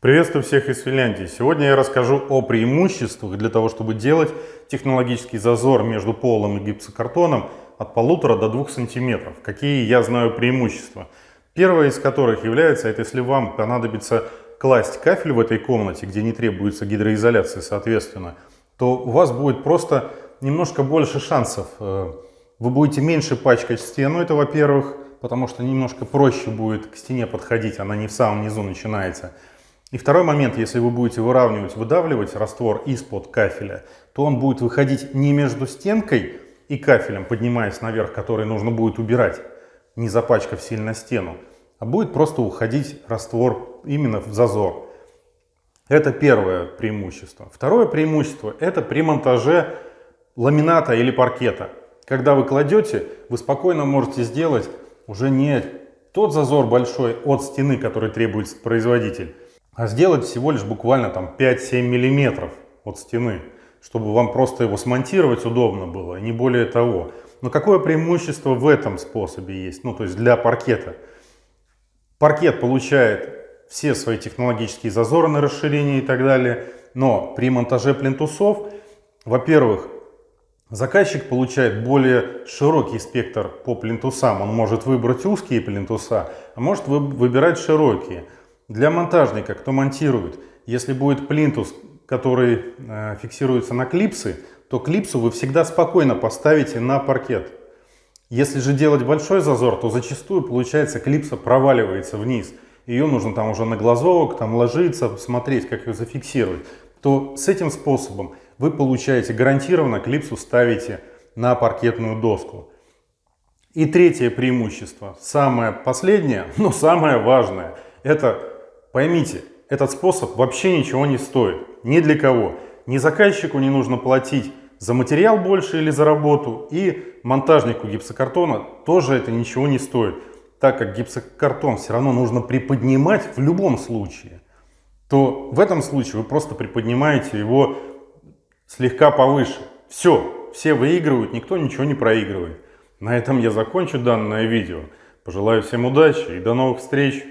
Приветствую всех из Финляндии. Сегодня я расскажу о преимуществах для того, чтобы делать технологический зазор между полом и гипсокартоном от полутора до двух сантиметров. Какие я знаю преимущества. Первое из которых является, это если вам понадобится класть кафель в этой комнате, где не требуется гидроизоляции соответственно, то у вас будет просто немножко больше шансов. Э, вы будете меньше пачкать стену, это во-первых, потому что немножко проще будет к стене подходить, она не в самом низу начинается. И второй момент, если вы будете выравнивать, выдавливать раствор из-под кафеля, то он будет выходить не между стенкой и кафелем, поднимаясь наверх, который нужно будет убирать, не запачкав сильно стену, а будет просто уходить раствор именно в зазор. Это первое преимущество. Второе преимущество – это при монтаже ламината или паркета. Когда вы кладете, вы спокойно можете сделать уже не тот зазор большой от стены, который требует производитель, а сделать всего лишь буквально там 5-7 миллиметров от стены, чтобы вам просто его смонтировать удобно было, не более того. Но какое преимущество в этом способе есть, ну то есть для паркета? Паркет получает все свои технологические зазоры на расширение и так далее, но при монтаже плинтусов, во-первых, Заказчик получает более широкий спектр по плинтусам. Он может выбрать узкие плинтуса, а может выбирать широкие. Для монтажника, кто монтирует, если будет плинтус, который э, фиксируется на клипсы, то клипсу вы всегда спокойно поставите на паркет. Если же делать большой зазор, то зачастую получается клипса проваливается вниз. Ее нужно там уже на глазовок, там ложиться, смотреть, как ее зафиксировать. То с этим способом вы получаете гарантированно клипсу ставите на паркетную доску. И третье преимущество, самое последнее, но самое важное, это поймите, этот способ вообще ничего не стоит, ни для кого. Ни заказчику не нужно платить за материал больше или за работу, и монтажнику гипсокартона тоже это ничего не стоит, так как гипсокартон все равно нужно приподнимать в любом случае, то в этом случае вы просто приподнимаете его слегка повыше. Все, все выигрывают, никто ничего не проигрывает. На этом я закончу данное видео. Пожелаю всем удачи и до новых встреч!